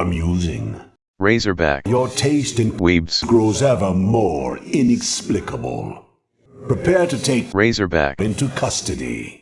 amusing. Razorback. Your taste in weebs grows ever more inexplicable. Prepare to take Razorback into custody.